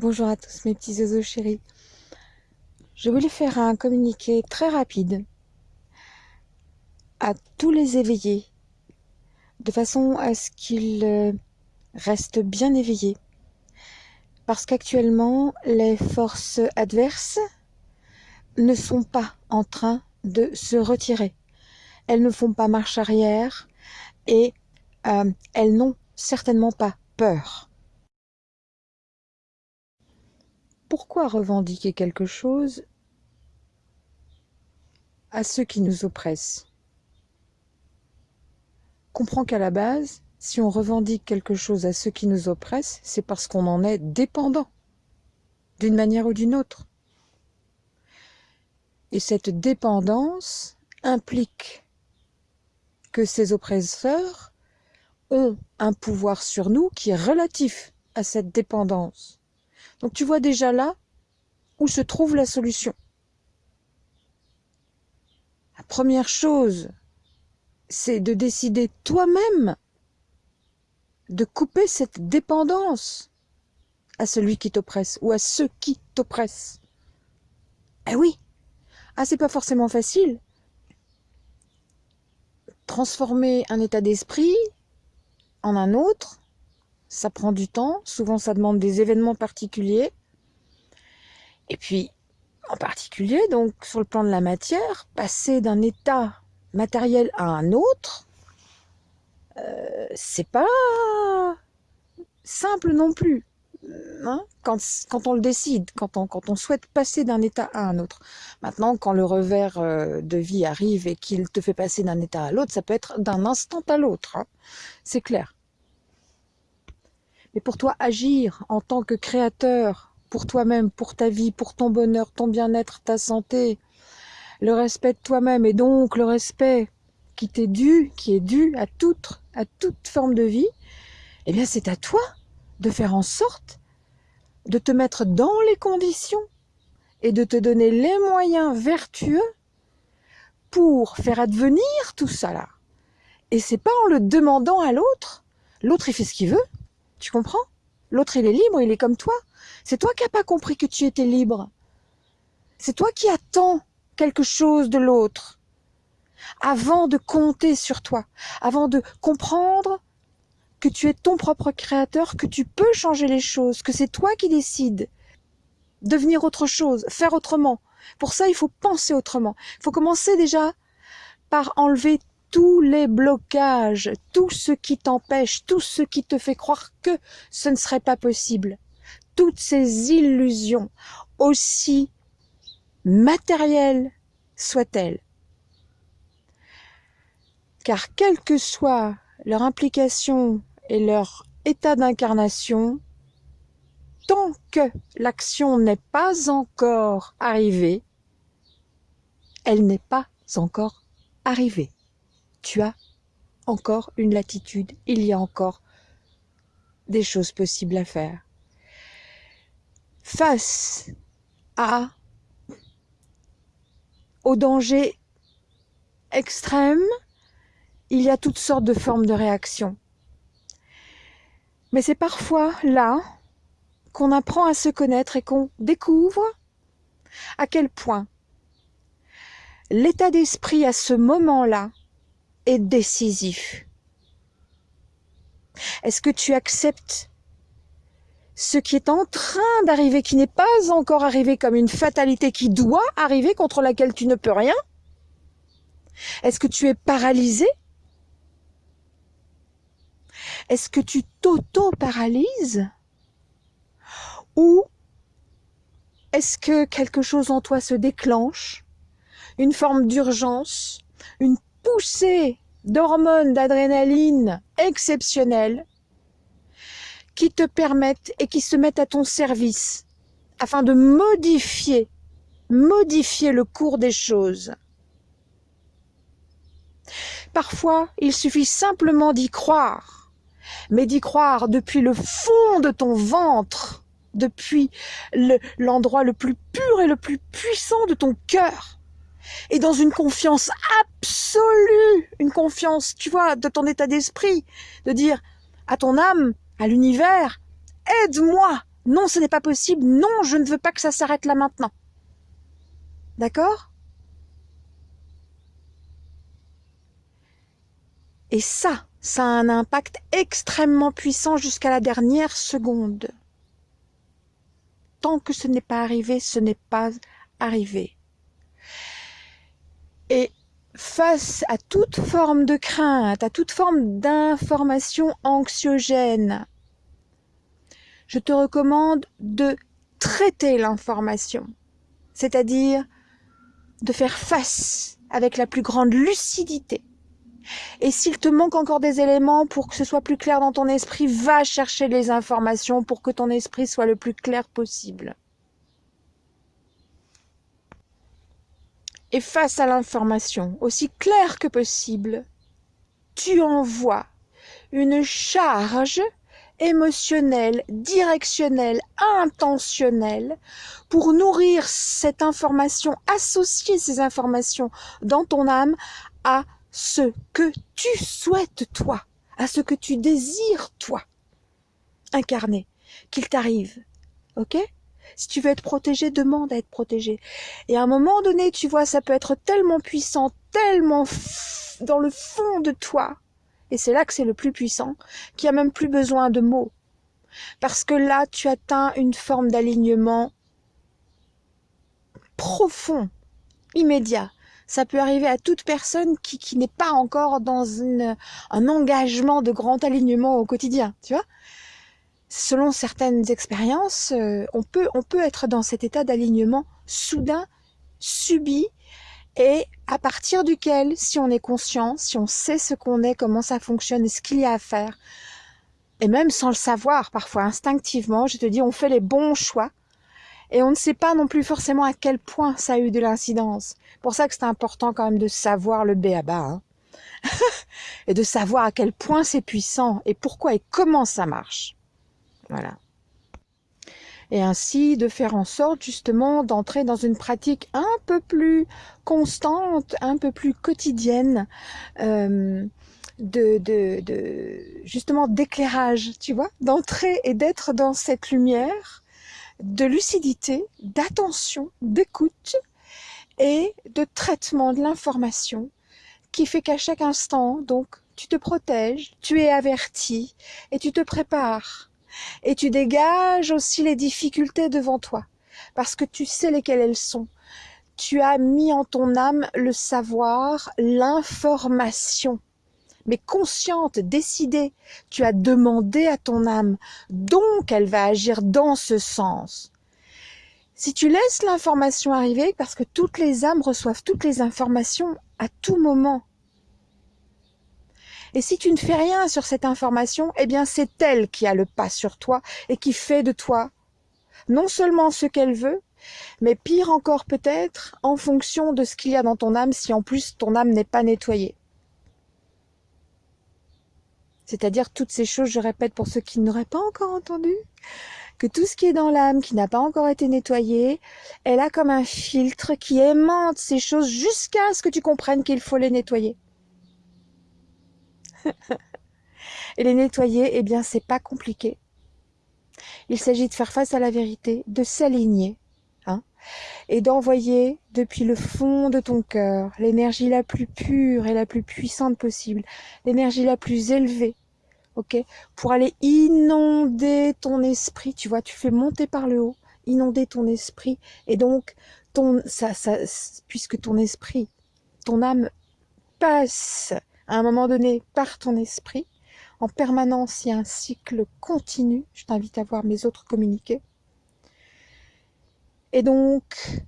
Bonjour à tous mes petits oiseaux chéris. Je voulais faire un communiqué très rapide à tous les éveillés, de façon à ce qu'ils euh, restent bien éveillés. Parce qu'actuellement, les forces adverses ne sont pas en train de se retirer. Elles ne font pas marche arrière et euh, elles n'ont certainement pas peur. Pourquoi revendiquer quelque chose à ceux qui nous oppressent? Comprends qu'à la base, si on revendique quelque chose à ceux qui nous oppressent, c'est parce qu'on en est dépendant, d'une manière ou d'une autre. Et cette dépendance implique que ces oppresseurs ont un pouvoir sur nous qui est relatif à cette dépendance. Donc tu vois déjà là où se trouve la solution. La première chose, c'est de décider toi-même de couper cette dépendance à celui qui t'oppresse ou à ceux qui t'oppressent. Eh oui, ah c'est pas forcément facile. Transformer un état d'esprit en un autre, ça prend du temps, souvent ça demande des événements particuliers. Et puis, en particulier, donc sur le plan de la matière, passer d'un état matériel à un autre, euh, c'est pas simple non plus. Hein quand, quand, on le décide, quand on, quand on souhaite passer d'un état à un autre. Maintenant, quand le revers euh, de vie arrive et qu'il te fait passer d'un état à l'autre, ça peut être d'un instant à l'autre. Hein. C'est clair. Mais pour toi, agir en tant que créateur, pour toi-même, pour ta vie, pour ton bonheur, ton bien-être, ta santé, le respect de toi-même et donc le respect qui t'est dû, qui est dû à toute, à toute forme de vie, eh bien c'est à toi de faire en sorte de te mettre dans les conditions et de te donner les moyens vertueux pour faire advenir tout ça là. Et c'est pas en le demandant à l'autre, l'autre il fait ce qu'il veut, tu comprends? L'autre, il est libre, il est comme toi. C'est toi qui n'as pas compris que tu étais libre. C'est toi qui attends quelque chose de l'autre. Avant de compter sur toi, avant de comprendre que tu es ton propre créateur, que tu peux changer les choses, que c'est toi qui décides. Devenir autre chose, faire autrement. Pour ça, il faut penser autrement. Il faut commencer déjà par enlever tous les blocages, tout ce qui t'empêche, tout ce qui te fait croire que ce ne serait pas possible, toutes ces illusions, aussi matérielles soient-elles. Car quelle que soit leur implication et leur état d'incarnation, tant que l'action n'est pas encore arrivée, elle n'est pas encore arrivée tu as encore une latitude, il y a encore des choses possibles à faire. Face à au danger extrême, il y a toutes sortes de formes de réactions. Mais c'est parfois là qu'on apprend à se connaître et qu'on découvre à quel point l'état d'esprit à ce moment-là décisif. Est-ce que tu acceptes ce qui est en train d'arriver, qui n'est pas encore arrivé comme une fatalité qui doit arriver, contre laquelle tu ne peux rien? Est-ce que tu es paralysé? Est-ce que tu t'auto-paralyses? Ou est-ce que quelque chose en toi se déclenche? Une forme d'urgence? Une poussée d'hormones d'adrénaline exceptionnelles qui te permettent et qui se mettent à ton service afin de modifier, modifier le cours des choses. Parfois, il suffit simplement d'y croire, mais d'y croire depuis le fond de ton ventre, depuis l'endroit le, le plus pur et le plus puissant de ton cœur et dans une confiance absolue, une confiance, tu vois, de ton état d'esprit, de dire à ton âme, à l'univers, aide-moi Non, ce n'est pas possible. Non, je ne veux pas que ça s'arrête là maintenant. D'accord? Et ça, ça a un impact extrêmement puissant jusqu'à la dernière seconde. Tant que ce n'est pas arrivé, ce n'est pas arrivé. Et face à toute forme de crainte, à toute forme d'information anxiogène, je te recommande de traiter l'information, c'est-à-dire de faire face avec la plus grande lucidité. Et s'il te manque encore des éléments pour que ce soit plus clair dans ton esprit, va chercher les informations pour que ton esprit soit le plus clair possible. Et face à l'information, aussi claire que possible, tu envoies une charge émotionnelle, directionnelle, intentionnelle pour nourrir cette information, associer ces informations dans ton âme à ce que tu souhaites toi, à ce que tu désires toi incarner, qu'il t'arrive. Ok? Si tu veux être protégé, demande à être protégé. Et à un moment donné, tu vois, ça peut être tellement puissant, tellement dans le fond de toi, et c'est là que c'est le plus puissant, qu'il n'y a même plus besoin de mots. Parce que là, tu atteins une forme d'alignement profond, immédiat, ça peut arriver à toute personne qui, qui n'est pas encore dans un engagement de grand alignement au quotidien, tu vois. Selon certaines expériences, euh, on, peut, on peut être dans cet état d'alignement soudain, subi, et à partir duquel, si on est conscient, si on sait ce qu'on est, comment ça fonctionne et ce qu'il y a à faire, et même sans le savoir, parfois instinctivement, je te dis, on fait les bons choix, et on ne sait pas non plus forcément à quel point ça a eu de l'incidence. Pour ça que c'est important quand même de savoir le B à. Hein. et de savoir à quel point c'est puissant et pourquoi et comment ça marche. Voilà. Et ainsi de faire en sorte justement d'entrer dans une pratique un peu plus constante, un peu plus quotidienne, euh, de, justement d'éclairage, tu vois, d'entrer et d'être dans cette lumière de lucidité, d'attention, d'écoute et de traitement de l'information qui fait qu'à chaque instant, donc, tu te protèges, tu es averti et tu te prépares et tu dégages aussi les difficultés devant toi parce que tu sais lesquelles elles sont. Tu as mis en ton âme le savoir, l'information mais consciente, décidée. Tu as demandé à ton âme, donc elle va agir dans ce sens. Si tu laisses l'information arriver, parce que toutes les âmes reçoivent toutes les informations à tout moment, et si tu ne fais rien sur cette information, eh bien c'est elle qui a le pas sur toi et qui fait de toi non seulement ce qu'elle veut, mais pire encore peut-être en fonction de ce qu'il y a dans ton âme si en plus ton âme n'est pas nettoyée. C'est-à-dire toutes ces choses, je répète pour ceux qui n'auraient pas encore entendu, que tout ce qui est dans l'âme, qui n'a pas encore été nettoyé, elle a comme un filtre qui aimante ces choses jusqu'à ce que tu comprennes qu'il faut les nettoyer. Et les nettoyer, eh bien, c'est pas compliqué. Il s'agit de faire face à la vérité, de s'aligner, hein, et d'envoyer depuis le fond de ton cœur l'énergie la plus pure et la plus puissante possible, l'énergie la plus élevée, ok, pour aller inonder ton esprit. Tu vois, tu fais monter par le haut, inonder ton esprit, et donc ton, ça, ça, puisque ton esprit, ton âme passe à un moment donné par ton esprit. En permanence, il y a un cycle continu. Je t'invite à voir mes autres communiqués. Et donc,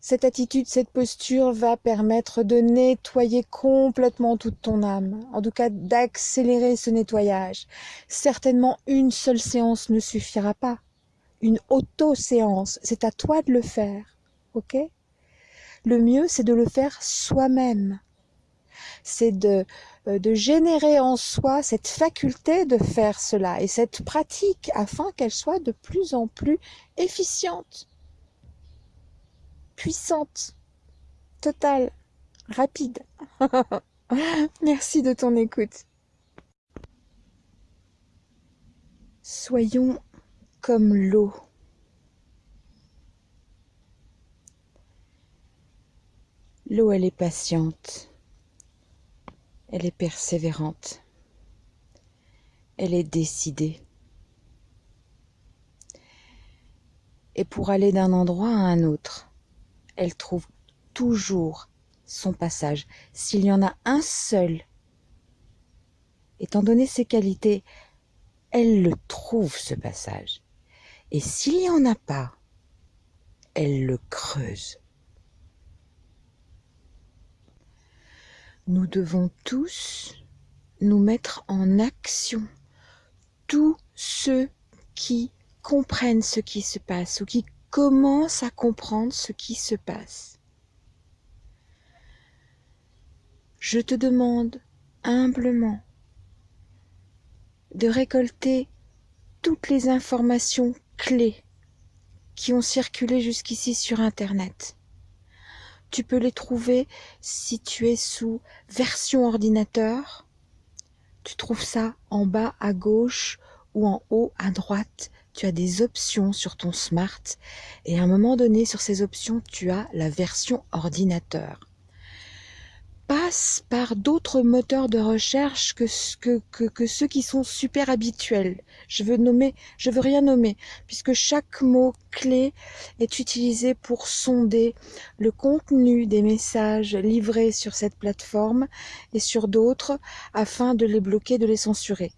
cette attitude, cette posture va permettre de nettoyer complètement toute ton âme, en tout cas d'accélérer ce nettoyage. Certainement, une seule séance ne suffira pas. Une auto-séance, c'est à toi de le faire, ok? Le mieux, c'est de le faire soi-même. C'est de, euh, de générer en soi cette faculté de faire cela et cette pratique afin qu'elle soit de plus en plus efficiente puissante, totale, rapide. Merci de ton écoute. Soyons comme l'eau. L'eau, elle est patiente, elle est persévérante, elle est décidée. Et pour aller d'un endroit à un autre, elle trouve toujours son passage. S'il y en a un seul, étant donné ses qualités, elle le trouve ce passage. Et s'il n'y en a pas, elle le creuse. Nous devons tous nous mettre en action. Tous ceux qui comprennent ce qui se passe ou qui commencent à comprendre ce qui se passe. Je te demande humblement de récolter toutes les informations clés qui ont circulé jusqu'ici sur Internet. Tu peux les trouver si tu es sous version ordinateur. Tu trouves ça en bas à gauche ou en haut à droite. Tu as des options sur ton smart et à un moment donné sur ces options, tu as la version ordinateur passe par d'autres moteurs de recherche que, que, que, ceux qui sont super habituels. Je veux nommer, je veux rien nommer, puisque chaque mot clé est utilisé pour sonder le contenu des messages livrés sur cette plateforme et sur d'autres afin de les bloquer, de les censurer.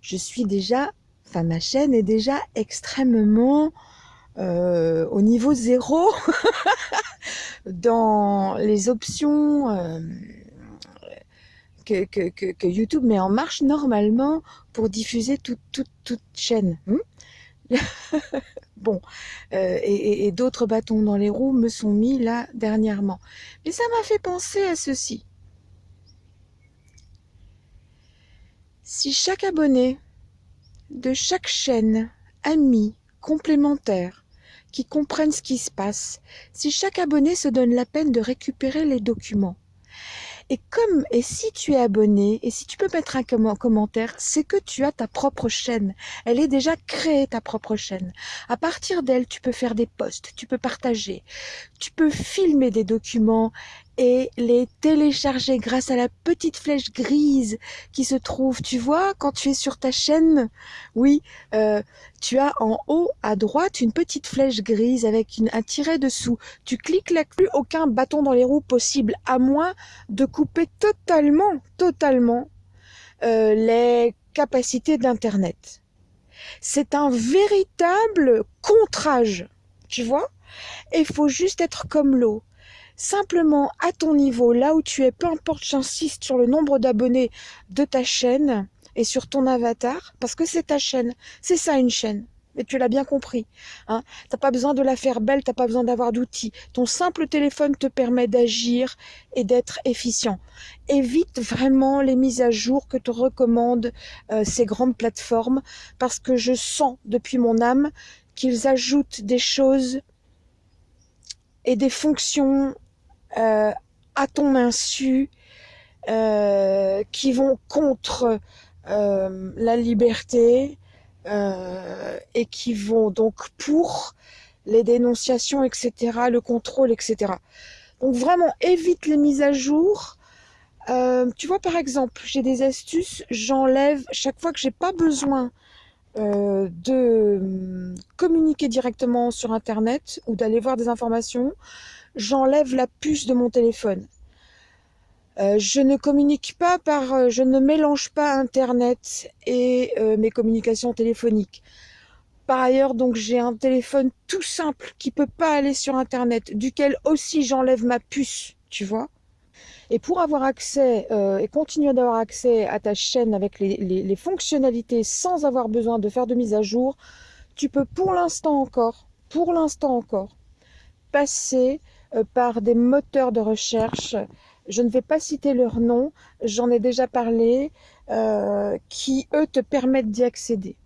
Je suis déjà, enfin ma chaîne est déjà extrêmement euh, au niveau zéro dans les options euh, que, YouTube met en marche normalement pour diffuser toute chaîne. Hmm bon, euh, et, et d'autres bâtons dans les roues me sont mis là dernièrement. Mais ça m'a fait penser à ceci. Si chaque abonné de chaque chaîne, ami, complémentaire, qui comprennent ce qui se passe, si chaque abonné se donne la peine de récupérer les documents. Et comme, et si tu es abonné, et si tu peux mettre un commentaire, c'est que tu as ta propre chaîne. Elle est déjà créée, ta propre chaîne. À partir d'elle, tu peux faire des posts, tu peux partager, tu peux filmer des documents et les télécharger grâce à la petite flèche grise qui se trouve, tu vois, quand tu es sur ta chaîne, oui, euh, tu as en haut à droite une petite flèche grise avec un tiret dessous. Tu cliques là, plus aucun bâton dans les roues possible, à moins de couper totalement, totalement euh, les capacités d'Internet. C'est un véritable contrage, tu vois Il faut juste être comme l'eau simplement à ton niveau, là où tu es, peu importe, j'insiste sur le nombre d'abonnés de ta chaîne et sur ton avatar, parce que c'est ta chaîne, c'est ça une chaîne. Mais tu l'as bien compris. Hein t'as pas besoin de la faire belle, t'as pas besoin d'avoir d'outils. Ton simple téléphone te permet d'agir et d'être efficient. Évite vraiment les mises à jour que te recommandent euh, ces grandes plateformes, parce que je sens depuis mon âme qu'ils ajoutent des choses et des fonctions euh, à ton insu euh, qui vont contre euh, la liberté et qui vont donc pour les dénonciations, etc., le contrôle, etc. Donc vraiment, évite les mises à jour. tu vois, par exemple, j'ai des astuces, j'enlève chaque fois que j'ai pas besoin de communiquer directement sur Internet ou d'aller voir des informations, j'enlève la puce de mon téléphone. Euh, je ne communique pas par, euh, je ne mélange pas Internet et euh, mes communications téléphoniques. Par ailleurs, donc j'ai un téléphone tout simple qui peut pas aller sur Internet, duquel aussi j'enlève ma puce, tu vois. Et pour avoir accès et continuer d'avoir accès à ta chaîne avec les, les fonctionnalités sans avoir besoin de faire de mise à jour, tu peux pour l'instant encore, pour l'instant encore, passer par des moteurs de recherche. Je ne vais pas citer leur nom, j'en ai déjà parlé, euh, qui eux te permettent d'y accéder,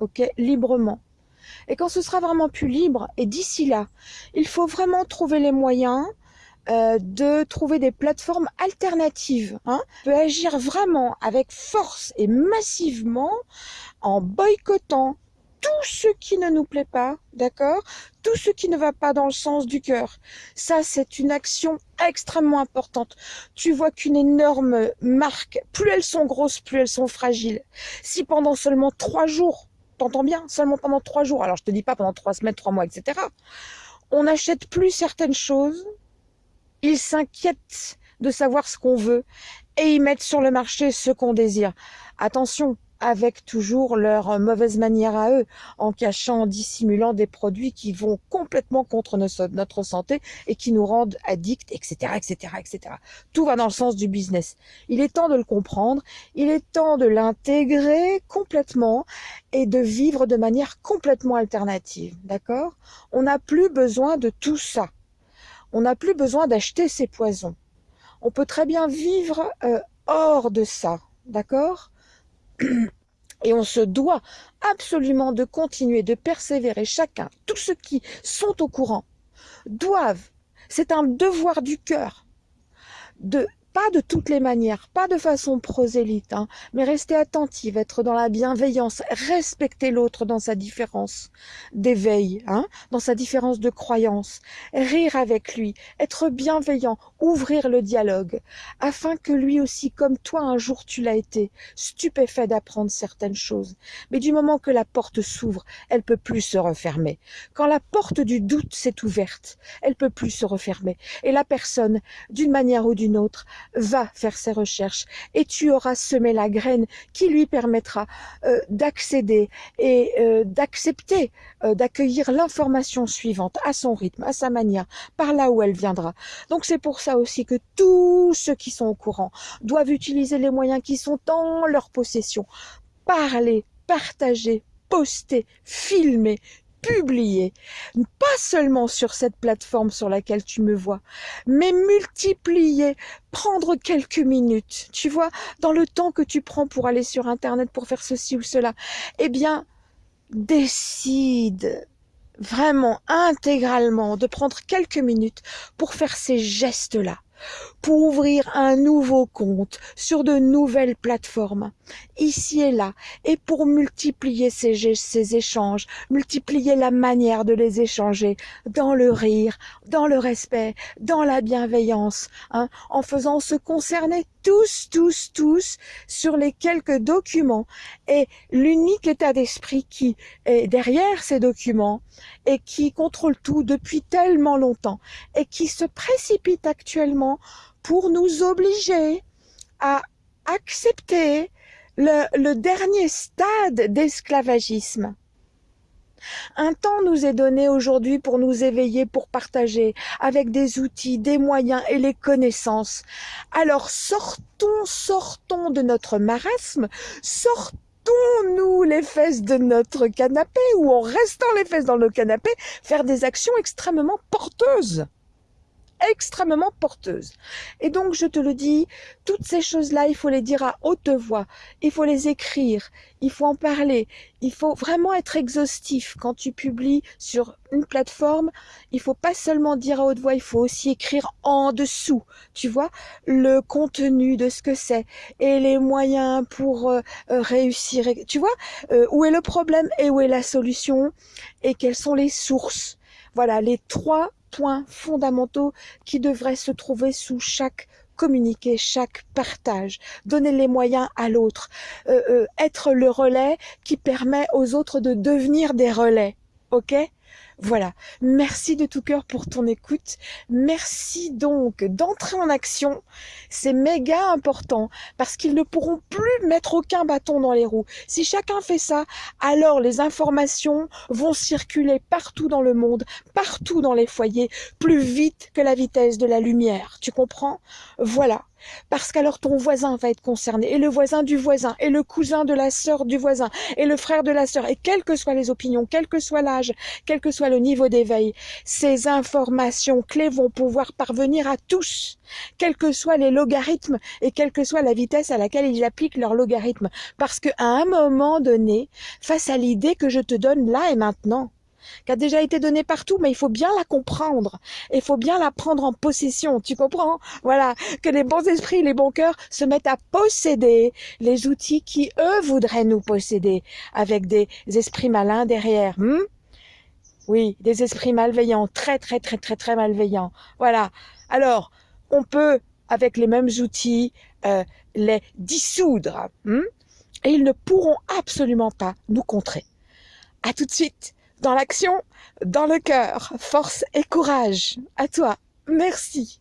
ok, librement. Et quand ce sera vraiment plus libre, et d'ici là, il faut vraiment trouver les moyens euh, de trouver des plateformes alternatives. Hein, peut agir vraiment avec force et massivement en boycottant tout ce qui ne nous plaît pas, d'accord? Tout ce qui ne va pas dans le sens du cœur. Ça, c'est une action extrêmement importante. Tu vois qu'une énorme marque, plus elles sont grosses, plus elles sont fragiles. Si pendant seulement trois jours, t'entends bien, seulement pendant trois jours, alors je te dis pas pendant trois semaines, trois mois, etc., on n'achète plus certaines choses, ils s'inquiètent de savoir ce qu'on veut et ils mettent sur le marché ce qu'on désire. Attention, avec toujours leur mauvaise manière à eux, en cachant, en dissimulant des produits qui vont complètement contre notre santé et qui nous rendent addicts, etc., etc., etc. Tout va dans le sens du business. Il est temps de le comprendre, il est temps de l'intégrer complètement et de vivre de manière complètement alternative, d'accord? On n'a plus besoin de tout ça. On n'a plus besoin d'acheter ces poisons. On peut très bien vivre euh, hors de ça, d'accord? et on se doit absolument de continuer, de persévérer. Chacun, tous ceux qui sont au courant, doivent, c'est un devoir du cœur, de pas de toutes les manières, pas de façon prosélyte, hein, mais rester attentive, être dans la bienveillance, respecter l'autre dans sa différence d'éveil, hein, dans sa différence de croyance, rire avec lui, être bienveillant, ouvrir le dialogue, afin que lui aussi, comme toi un jour tu l'as été, stupéfait d'apprendre certaines choses. Mais du moment que la porte s'ouvre, elle peut plus se refermer. Quand la porte du doute s'est ouverte, elle peut plus se refermer. Et la personne, d'une manière ou d'une autre, va faire ses recherches et tu auras semé la graine qui lui permettra euh, d'accéder et euh, d'accepter, euh, d'accueillir l'information suivante à son rythme, à sa manière, par là où elle viendra. Donc c'est pour ça aussi que tous ceux qui sont au courant doivent utiliser les moyens qui sont en leur possession. Parler, partager, poster, filmer, publier, pas seulement sur cette plateforme sur laquelle tu me vois, mais multiplier, prendre quelques minutes, tu vois, dans le temps que tu prends pour aller sur Internet pour faire ceci ou cela, eh bien, décide vraiment intégralement de prendre quelques minutes pour faire ces gestes-là pour ouvrir un nouveau compte sur de nouvelles plateformes, ici et là, et pour multiplier ces, échanges, multiplier la manière de les échanger, dans le rire, dans le respect, dans la bienveillance, hein, en faisant se concerner tous, tous, tous sur les quelques documents et l'unique état d'esprit qui est derrière ces documents et qui contrôle tout depuis tellement longtemps et qui se précipite actuellement pour nous obliger à accepter le, dernier stade d'esclavagisme. Un temps nous est donné aujourd'hui pour nous éveiller, pour partager, avec des outils, des moyens et les connaissances. Alors sortons, sortons de notre marasme, sortons-nous les fesses de notre canapé ou en restant les fesses dans nos canapés, faire des actions extrêmement porteuses extrêmement porteuse. Et donc, je te le dis, toutes ces choses-là, il faut les dire à haute voix, il faut les écrire, il faut en parler, il faut vraiment être exhaustif quand tu publies sur une plateforme. Il faut pas seulement dire à haute voix, il faut aussi écrire en dessous, tu vois, le contenu de ce que c'est et les moyens pour euh, euh, réussir. Tu vois, euh, où est le problème et où est la solution et quelles sont les sources. Voilà, les trois points fondamentaux qui devraient se trouver sous chaque communiqué, chaque partage, donner les moyens à l'autre, euh, euh, être le relais qui permet aux autres de devenir des relais. Ok? Voilà. Merci de tout cœur pour ton écoute. Merci donc d'entrer en action. C'est méga important parce qu'ils ne pourront plus mettre aucun bâton dans les roues. Si chacun fait ça, alors les informations vont circuler partout dans le monde, partout dans les foyers, plus vite que la vitesse de la lumière. Tu comprends? Voilà parce qu'alors ton voisin va être concerné, et le voisin du voisin, et le cousin de la sœur du voisin, et le frère de la sœur, et quelles que soient les opinions, quel que soit l'âge, quel que soit le niveau d'éveil, ces informations clés vont pouvoir parvenir à tous, quels que soient les logarithmes et quelle que soit la vitesse à laquelle ils appliquent leur logarithme. Parce qu'à un moment donné, face à l'idée que je te donne là et maintenant, qui a déjà été donnée partout, mais il faut bien la comprendre. Il faut bien la prendre en possession. Tu comprends? Voilà, que les bons esprits, les bons cœurs se mettent à posséder les outils qui, eux, voudraient nous posséder, avec des esprits malins derrière. Hmm? Oui, des esprits malveillants, très, très, très, très, très malveillants. Voilà. Alors, on peut, avec les mêmes outils, euh, les dissoudre. Hmm? Et ils ne pourront absolument pas nous contrer. À tout de suite, dans l'action, dans le cœur, force et courage. À toi, merci.